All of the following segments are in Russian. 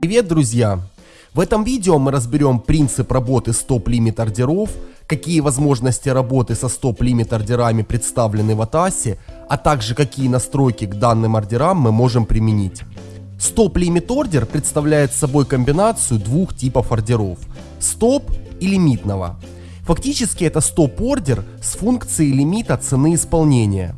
Привет, друзья! В этом видео мы разберем принцип работы стоп-лимит ордеров, какие возможности работы со стоп-лимит ордерами представлены в ATAS, а также какие настройки к данным ордерам мы можем применить. Стоп-лимит ордер представляет собой комбинацию двух типов ордеров – стоп и лимитного. Фактически это стоп-ордер с функцией лимита цены исполнения.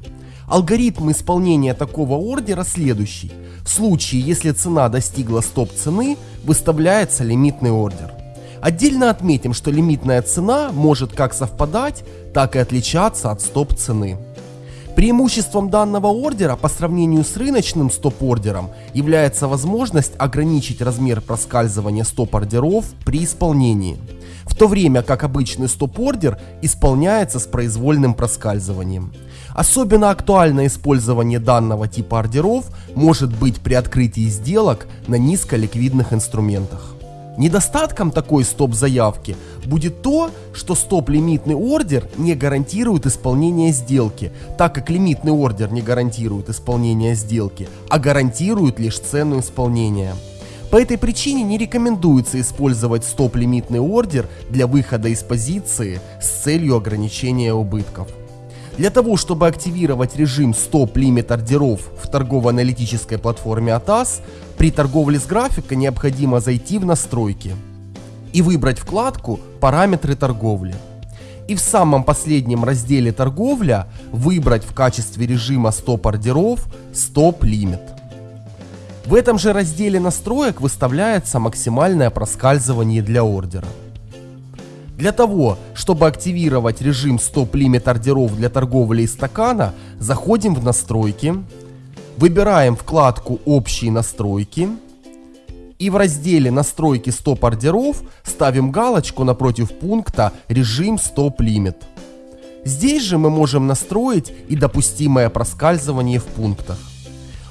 Алгоритм исполнения такого ордера следующий. В случае, если цена достигла стоп-цены, выставляется лимитный ордер. Отдельно отметим, что лимитная цена может как совпадать, так и отличаться от стоп-цены. Преимуществом данного ордера по сравнению с рыночным стоп-ордером является возможность ограничить размер проскальзывания стоп-ордеров при исполнении, в то время как обычный стоп-ордер исполняется с произвольным проскальзыванием. Особенно актуально использование данного типа ордеров может быть при открытии сделок на низколиквидных инструментах. Недостатком такой стоп-заявки будет то, что стоп-лимитный ордер не гарантирует исполнение сделки, так как лимитный ордер не гарантирует исполнение сделки, а гарантирует лишь цену исполнения. По этой причине не рекомендуется использовать стоп-лимитный ордер для выхода из позиции с целью ограничения убытков. Для того, чтобы активировать режим стоп-лимит ордеров в торгово-аналитической платформе ATAS, при торговле с графика необходимо зайти в настройки и выбрать вкладку «Параметры торговли». И в самом последнем разделе «Торговля» выбрать в качестве режима стоп-ордеров «Стоп-лимит». В этом же разделе настроек выставляется максимальное проскальзывание для ордера. Для того, чтобы активировать режим стоп-лимит ордеров для торговли из стакана, заходим в настройки, выбираем вкладку «Общие настройки» и в разделе «Настройки стоп-ордеров» ставим галочку напротив пункта «Режим стоп-лимит». Здесь же мы можем настроить и допустимое проскальзывание в пунктах.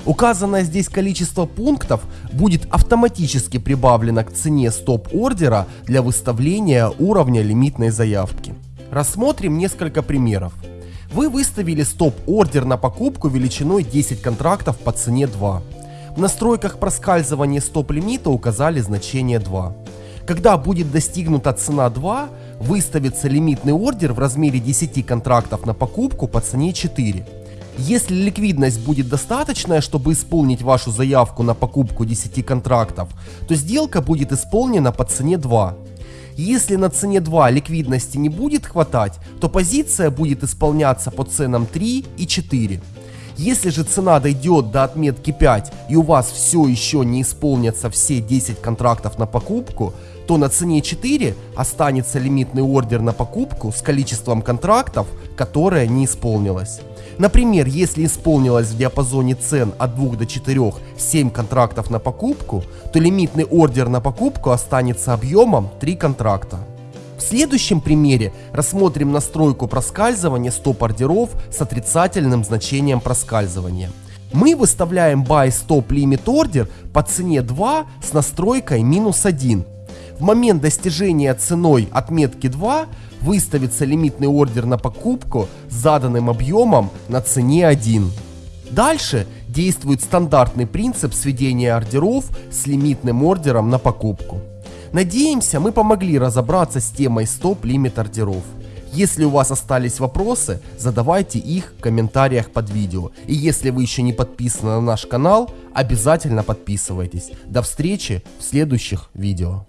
Указанное здесь количество пунктов будет автоматически прибавлено к цене стоп-ордера для выставления уровня лимитной заявки. Рассмотрим несколько примеров. Вы выставили стоп-ордер на покупку величиной 10 контрактов по цене 2. В настройках проскальзывания стоп-лимита указали значение 2. Когда будет достигнута цена 2, выставится лимитный ордер в размере 10 контрактов на покупку по цене 4. Если ликвидность будет достаточная, чтобы исполнить вашу заявку на покупку 10 контрактов, то сделка будет исполнена по цене 2. Если на цене 2 ликвидности не будет хватать, то позиция будет исполняться по ценам 3 и 4. Если же цена дойдет до отметки 5 и у вас все еще не исполнятся все 10 контрактов на покупку, то на цене 4 останется лимитный ордер на покупку с количеством контрактов, которое не исполнилось. Например, если исполнилось в диапазоне цен от 2 до 4 7 контрактов на покупку, то лимитный ордер на покупку останется объемом 3 контракта. В следующем примере рассмотрим настройку проскальзывания стоп-ордеров с отрицательным значением проскальзывания. Мы выставляем Buy Stop Limit Order по цене 2 с настройкой минус 1. В момент достижения ценой отметки 2 выставится лимитный ордер на покупку с заданным объемом на цене 1. Дальше действует стандартный принцип сведения ордеров с лимитным ордером на покупку. Надеемся, мы помогли разобраться с темой стоп-лимит ордеров. Если у вас остались вопросы, задавайте их в комментариях под видео. И если вы еще не подписаны на наш канал, обязательно подписывайтесь. До встречи в следующих видео.